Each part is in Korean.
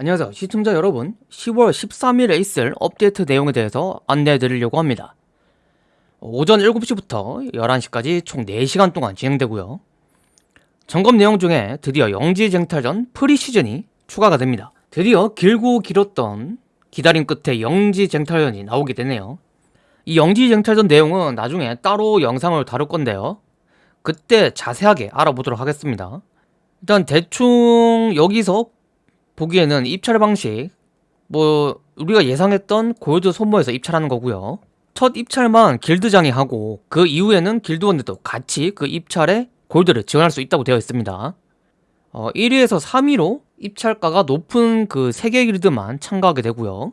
안녕하세요. 시청자 여러분 10월 13일에 있을 업데이트 내용에 대해서 안내해 드리려고 합니다. 오전 7시부터 11시까지 총 4시간 동안 진행되고요. 점검 내용 중에 드디어 영지쟁탈전 프리시즌이 추가가 됩니다. 드디어 길고 길었던 기다림 끝에 영지쟁탈전이 나오게 되네요. 이 영지쟁탈전 내용은 나중에 따로 영상을 다룰 건데요. 그때 자세하게 알아보도록 하겠습니다. 일단 대충 여기서 보기에는 입찰 방식 뭐 우리가 예상했던 골드 손모에서 입찰하는 거고요. 첫 입찰만 길드장이 하고 그 이후에는 길드원들도 같이 그 입찰에 골드를 지원할 수 있다고 되어 있습니다. 어, 1위에서 3위로 입찰가가 높은 그 3개 길드만 참가하게 되고요.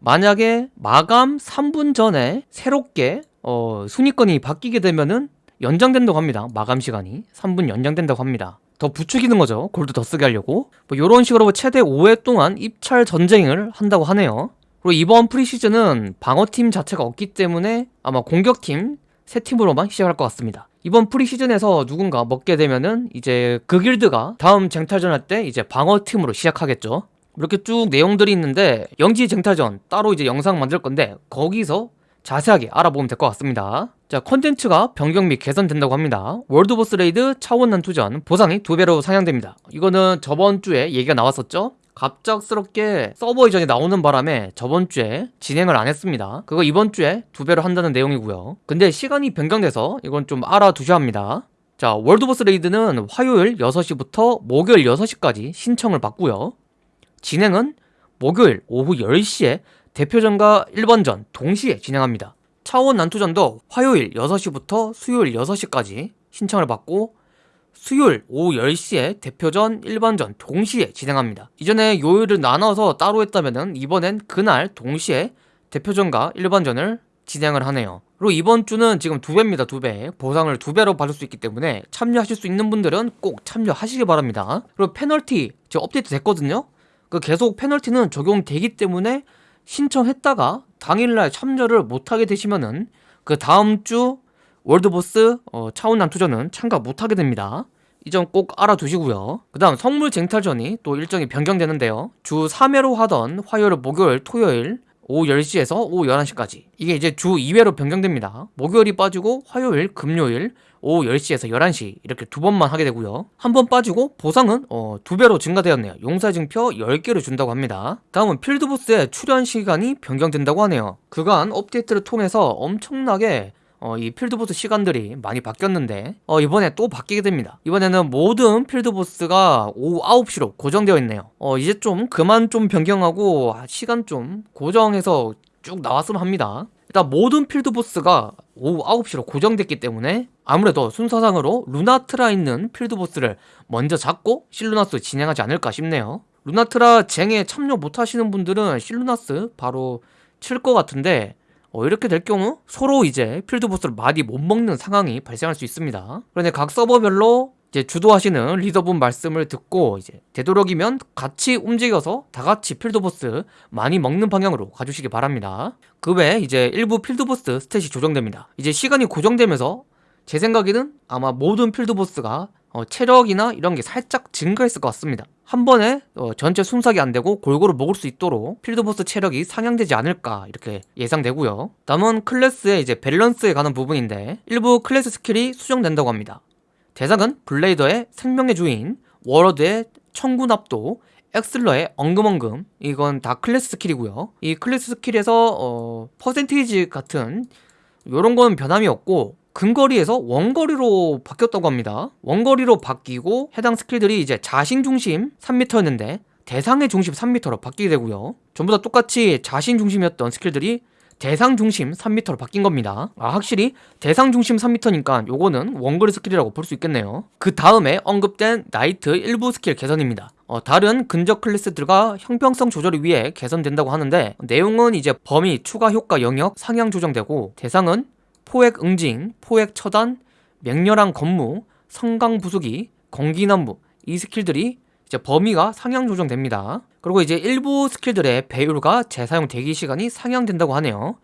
만약에 마감 3분 전에 새롭게 어, 순위권이 바뀌게 되면은 연장된다고 합니다. 마감 시간이 3분 연장된다고 합니다 더 부추기는 거죠. 골드 더 쓰게 하려고. 뭐 이런 식으로 최대 5회 동안 입찰 전쟁을 한다고 하네요. 그리고 이번 프리시즌은 방어팀 자체가 없기 때문에 아마 공격팀 세 팀으로만 시작할 것 같습니다. 이번 프리시즌에서 누군가 먹게 되면은 이제 그 길드가 다음 쟁탈전 할 때 이제 방어팀으로 시작하겠죠. 이렇게 쭉 내용들이 있는데 영지 쟁탈전 따로 이제 영상 만들 건데 거기서 자세하게 알아보면 될 것 같습니다 자 컨텐츠가 변경 및 개선된다고 합니다. world boss raid 차원 난투전 보상이 두배로 상향됩니다. 이거는 저번 주에 얘기가 나왔었죠? 갑작스럽게 서버 이전이 나오는 바람에 저번 주에 진행을 안 했습니다. 그거 이번 주에 두 배로 한다는 내용이고요. 근데 시간이 변경돼서 이건 좀 알아두셔야 합니다. 자 world boss raid는 화요일 6시부터 목요일 6시까지 신청을 받고요. 진행은 목요일 오후 10시에 대표전과 1번전 동시에 진행합니다. 차원 난투전도 화요일 6시부터 수요일 6시까지 신청을 받고 수요일 오후 10시에 대표전 1번전 동시에 진행합니다. 이전에 요일을 나눠서 따로 했다면 이번엔 그날 동시에 대표전과 1번전을 진행을 하네요. 그리고 이번 주는 지금 두 배입니다. 두 배. 보상을 두 배로 받을 수 있기 때문에 참여하실 수 있는 분들은 꼭 참여하시기 바랍니다. 그리고 페널티 지금 업데이트 됐거든요. 그 계속 페널티는 적용되기 때문에 신청했다가 당일날 참여를 못하게 되시면은 그 다음 주 월드보스 어, 차원 난투전은 참가 못하게 됩니다. 이 점 꼭 알아두시고요. 그 다음 성물 쟁탈전이 또 일정이 변경되는데요. 주 3회로 하던 화요일, 목요일, 토요일 오후 10시에서 오후 11시까지. 이게 이제 주 2회로 변경됩니다. 목요일이 빠지고 화요일, 금요일 오후 10시에서 11시 이렇게 두 번만 하게 되고요. 한 번 빠지고 보상은 어, 두 배로 증가되었네요. 용사증표 10개를 준다고 합니다. 다음은 필드보스의 출연 시간이 변경된다고 하네요. 그간 업데이트를 통해서 엄청나게 어, 이 필드보스 시간들이 많이 바뀌었는데 어, 이번에 또 바뀌게 됩니다. 이번에는 모든 필드보스가 오후 9시로 고정되어 있네요. 어, 이제 좀 그만 좀 변경하고 시간 좀 고정해서 쭉 나왔으면 합니다. 일단 모든 필드보스가 오후 9시로 고정됐기 때문에 아무래도 순서상으로 루나트라 있는 필드보스를 먼저 잡고 실루나스 진행하지 않을까 싶네요. 루나트라 쟁에 참여 못하시는 분들은 실루나스 바로 칠 것 같은데 어, 이렇게 될 경우 서로 이제 필드보스를 많이 못 먹는 상황이 발생할 수 있습니다 그런데 각 서버별로 이제 주도하시는 리더분 말씀을 듣고 이제 되도록이면 같이 움직여서 다 같이 필드보스 많이 먹는 방향으로 가주시기 바랍니다. 그 외에 이제 일부 필드보스 스탯이 조정됩니다. 이제 시간이 고정되면서 제 생각에는 아마 모든 필드보스가 어, 체력이나 이런 게 살짝 증가했을 것 같습니다. 한 번에 어, 전체 순삭이 안 되고 골고루 먹을 수 있도록 field boss 체력이 상향되지 않을까 이렇게 예상되고요. 남은 클래스의 이제 밸런스에 관한 부분인데 일부 클래스 스킬이 수정된다고 합니다. 대상은 블레이더의 생명의 주인, 워로드의 청구납도, 엑슬러의 엉금엉금 이건 다 클래스 스킬이고요 이 클래스 스킬에서 어, 퍼센테이지 같은 요런 건 변함이 없고 근거리에서 원거리로 바뀌었다고 합니다. 원거리로 바뀌고 해당 스킬들이 이제 자신 중심 3m였는데 대상의 중심 3m로 바뀌게 되고요. 전부 다 똑같이 자신 중심이었던 스킬들이 대상 중심 3m로 바뀐 겁니다. 아 확실히 대상 중심 3m니까 요거는 원거리 스킬이라고 볼 수 있겠네요. 그 다음에 언급된 나이트 일부 스킬 개선입니다. 어, 다른 근접 클래스들과 형평성 조절을 위해 개선된다고 하는데 내용은 이제 범위 추가 효과 영역 상향 조정되고 대상은 포획 응징, 포획 처단, 맹렬한 검무, 성강 부수기, 검기난무 이 스킬들이 이제 범위가 상향 조정됩니다. 그리고 이제 일부 스킬들의 배율과 재사용 대기 시간이 상향된다고 하네요.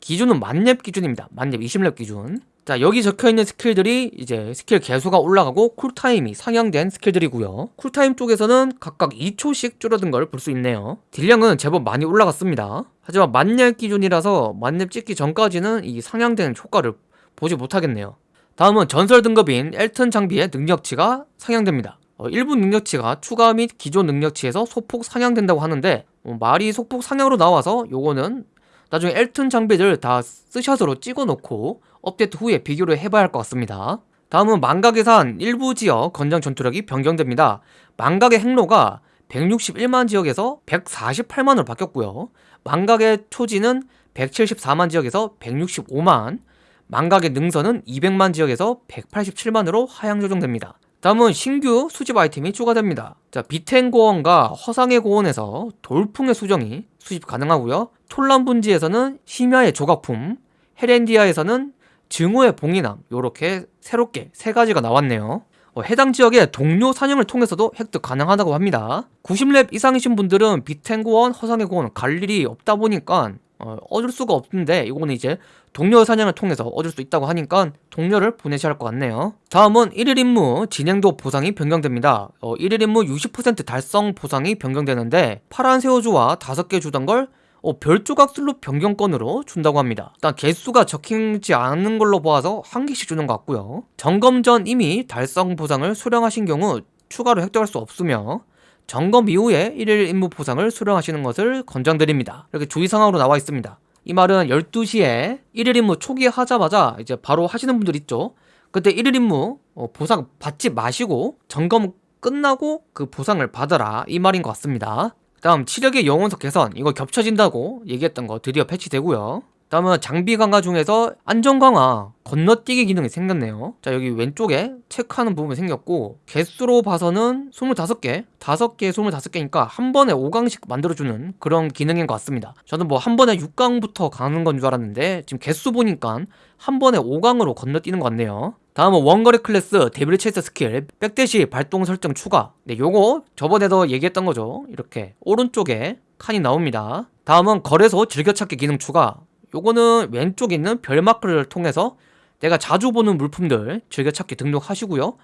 기준은 만렙 기준입니다. 만렙 20렙 기준. 자, 여기 적혀 있는 스킬들이 이제 스킬 개수가 올라가고 쿨타임이 상향된 스킬들이고요. 쿨타임 쪽에서는 각각 2초씩 줄어든 걸 볼 수 있네요. 딜량은 제법 많이 올라갔습니다. 하지만 만렙 기준이라서 만렙 찍기 전까지는 이 상향된 효과를 보지 못하겠네요. 다음은 전설 등급인 엘튼 장비의 능력치가 상향됩니다. 어, 일부 능력치가 추가 및 기존 능력치에서 소폭 상향된다고 하는데 어, 말이 소폭 상향으로 나와서 요거는 나중에 엘튼 장비들 다 스샷으로 찍어놓고 업데이트 후에 비교를 해봐야 할 것 같습니다. 다음은 망각의 산 일부 지역 건장 전투력이 변경됩니다. 망각의 행로가 161만 지역에서 148만으로 바뀌었고요. 망각의 초지는 174만 지역에서 165만, 망각의 능선은 200만 지역에서 187만으로 하향 조정됩니다. 다음은 신규 수집 아이템이 추가됩니다. 자, 비텐 고원과 허상의 고원에서 돌풍의 수정이 수집 가능하고요. 톨란 분지에서는 심야의 조각품, 헤렌디아에서는 증오의 봉인함 요렇게 새롭게 세 가지가 나왔네요. 어, 해당 지역의 동료 사냥을 통해서도 획득 가능하다고 합니다. 90렙 이상이신 분들은 비텐고원, 허상의 고원 갈 일이 없다 보니까 어, 얻을 수가 없는데 이거는 이제 동료 사냥을 통해서 얻을 수 있다고 하니까 동료를 보내셔야 할 것 같네요. 다음은 1일 임무 진행도 보상이 변경됩니다. 어, 1일 임무 60% 달성 보상이 변경되는데 파란 새우주와 5개 주던 걸 어, 별조각 슬롯 변경권으로 준다고 합니다. 일단 개수가 적히지 않은 걸로 보아서 한 개씩 주는 것 같고요. 점검 전 이미 달성 보상을 수령하신 경우 추가로 획득할 수 없으며 점검 이후에 1일 임무 보상을 수령하시는 것을 권장드립니다. 이렇게 주의사항으로 나와 있습니다. 이 말은 12시에 1일 임무 초기에 하자마자 이제 바로 하시는 분들 있죠. 그때 1일 임무 어, 보상 받지 마시고 점검 끝나고 그 보상을 받아라 이 말인 것 같습니다. 다음 치력의 영혼석 개선 이거 겹쳐진다고 얘기했던 거 드디어 패치되고요. 다음은 장비 강화 중에서 안전 강화 건너뛰기 기능이 생겼네요. 자 여기 왼쪽에 체크하는 부분이 생겼고 개수로 봐서는 25개 5개 25개니까 한 번에 5강씩 만들어주는 그런 기능인 것 같습니다. 저는 뭐 한 번에 6강부터 가는 건 줄 알았는데 지금 개수 보니까 한 번에 5강으로 건너뛰는 것 같네요. 다음은 원거리 클래스 devil chase 스킬 back dash 발동 설정 추가. 네 요거 저번에도 얘기했던 거죠. 이렇게 오른쪽에 칸이 나옵니다. 다음은 거래소 즐겨찾기 기능 추가 요거는 왼쪽에 있는 별 마크를 통해서 내가 자주 보는 물품들 즐겨찾기 등록하시고요.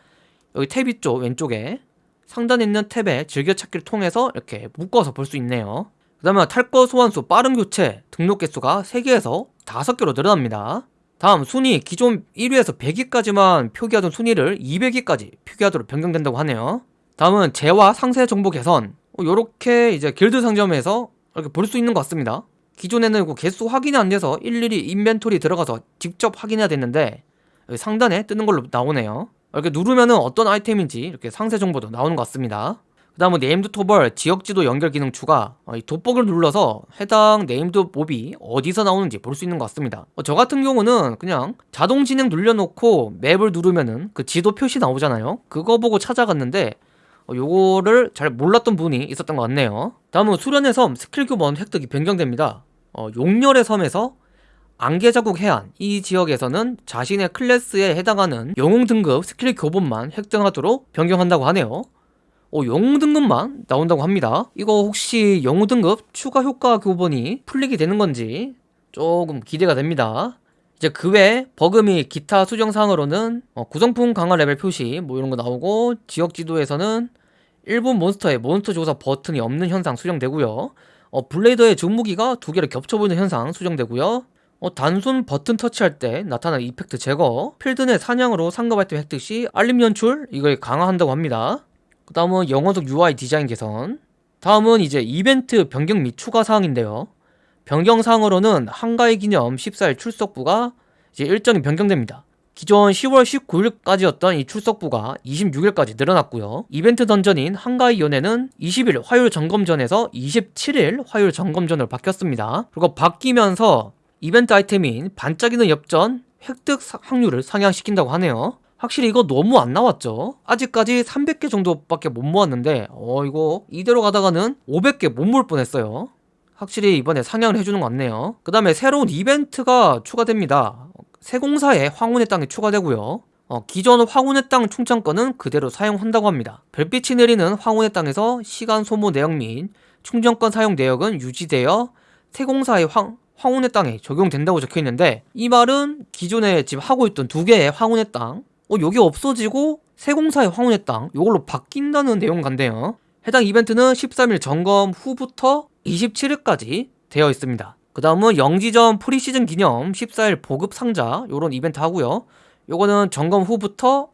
여기 탭 있죠? 왼쪽에. 상단에 있는 탭에 즐겨찾기를 통해서 이렇게 묶어서 볼 수 있네요. 그 다음에 탈거 소환수 빠른 교체 등록 개수가 3개에서 5개로 늘어납니다. 다음 순위 기존 1위에서 100위까지만 표기하던 순위를 200위까지 표기하도록 변경된다고 하네요. 다음은 재화 상세 정보 개선. 요렇게 이제 길드 상점에서 이렇게 볼 수 있는 것 같습니다 기존에는 그 개수 확인이 안 돼서 일일이 inventory 들어가서 직접 확인해야 됐는데 상단에 뜨는 걸로 나오네요. 이렇게 누르면은 어떤 아이템인지 이렇게 상세 정보도 나오는 것 같습니다. 그 다음은 named 토벌 지역지도 연결 기능 추가 어, 이 돋보기를 눌러서 해당 named 몹이 어디서 나오는지 볼 수 있는 것 같습니다. 어, 저 같은 경우는 그냥 자동 진행 눌러놓고 맵을 누르면은 그 지도 표시 나오잖아요. 그거 보고 찾아갔는데 어, 요거를 잘 몰랐던 분이 있었던 것 같네요. 다음은 수련의 섬 스킬 교본 획득이 변경됩니다 어, 수련의 섬에서 안개자국 해안 이 지역에서는 자신의 클래스에 해당하는 영웅 등급 스킬 교본만 획득하도록 변경한다고 하네요. 어, 영웅 등급만 나온다고 합니다. 이거 혹시 영웅 등급 추가 효과 교본이 풀리게 되는 건지 조금 기대가 됩니다. 이제 그외 버그 및 기타 수정사항으로는 어, 구성품 강화 레벨 표시 뭐 이런 거 나오고 지역 지도에서는 일부 몬스터의 몬스터 조사 버튼이 없는 현상 수정되고요 어, 블레이더의 주무기가 두 개를 겹쳐 보이는 현상 수정되고요. 어, 단순 버튼 터치할 때 나타나는 이펙트 제거 필드 내 사냥으로 상급 아이템 획득 시 알림 연출 이걸 강화한다고 합니다. 그 다음은 영어적 UI 디자인 개선. 다음은 이제 이벤트 변경 및 추가 사항인데요. 변경 사항으로는 한가위 기념 14일 출석부가 이제 일정이 변경됩니다 기존 10월 19일까지였던 이 출석부가 26일까지 늘어났고요. 이벤트 던전인 한가위 연애는 20일 화요일 점검전에서 27일 화요일 점검전으로 바뀌었습니다. 그리고 바뀌면서 이벤트 아이템인 반짝이는 엽전 획득 확률을 상향시킨다고 하네요. 확실히 이거 너무 안 나왔죠 아직까지 300개 정도밖에 못 모았는데 어 이거 이대로 가다가는 500개 못 모을 뻔했어요 확실히 이번에 상향을 해주는 것 같네요 그 다음에 새로운 이벤트가 추가됩니다 세공사에 황혼의 땅이 추가되고요. 어, 기존 황혼의 땅 충전권은 그대로 사용한다고 합니다. 별빛이 내리는 황혼의 땅에서 시간 소모 내역 및 충전권 사용 내역은 유지되어 세공사의 황, 황혼의 땅에 적용된다고 적혀 있는데 이 말은 기존에 지금 하고 있던 두 개의 황혼의 땅, 어 여기 없어지고 세공사의 황혼의 땅 요걸로 바뀐다는 내용 같네요. 해당 이벤트는 13일 점검 후부터 27일까지 되어 있습니다. 그 다음은 영지전 프리시즌 기념 14일 보급 상자 요런 이벤트 하고요. 요거는 점검 후부터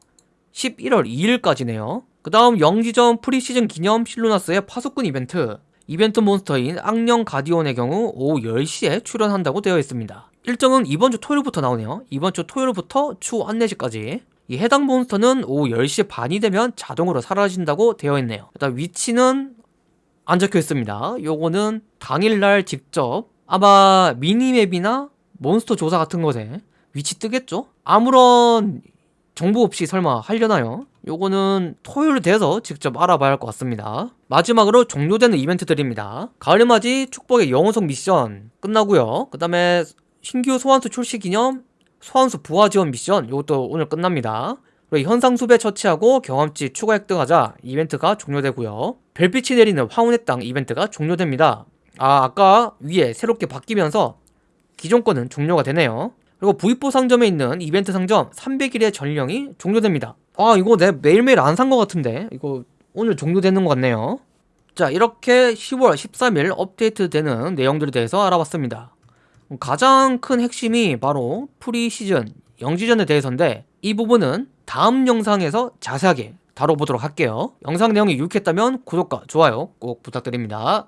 11월 2일까지네요. 그 다음 영지전 프리시즌 기념 실루나스의 파수꾼 이벤트 이벤트 몬스터인 악령 가디온의 경우 오후 10시에 출연한다고 되어 있습니다. 일정은 이번 주 토요일부터 나오네요. 이번 주 토요일부터 추후 안내시까지 이 해당 몬스터는 오후 10시 반이 되면 자동으로 사라진다고 되어 있네요. 일단 위치는 안 적혀 있습니다. 요거는 당일날 직접 아마 미니맵이나 몬스터 조사 같은 것에 위치 뜨겠죠? 아무런 정보 없이 설마 하려나요? 요거는 토요일 돼서 직접 알아봐야 할 것 같습니다. 마지막으로 종료되는 이벤트들입니다. 가을맞이 축복의 영웅석 미션 끝나고요. 그 다음에 신규 소환수 출시 기념 소환수 부하 지원 미션 이것도 오늘 끝납니다. 그리고 현상 수배 처치하고 경험치 추가 획득하자 이벤트가 종료되고요. 별빛이 내리는 황혼의 땅 이벤트가 종료됩니다. 아 아까 위에 새롭게 바뀌면서 기존 거는 종료가 되네요. 그리고 부입보 상점에 있는 이벤트 상점 300일의 전령이 종료됩니다. 아 이거 내 매일매일 안 산 것 같은데 이거 오늘 종료되는 것 같네요. 자 이렇게 10월 13일 업데이트되는 내용들에 대해서 알아봤습니다. 가장 큰 핵심이 바로 프리시즌 영지전에 대해서인데 이 부분은 다음 영상에서 자세하게 다뤄보도록 할게요. 영상 내용이 유익했다면 구독과 좋아요 꼭 부탁드립니다.